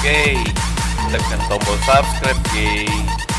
Oke, kita tombol subscribe.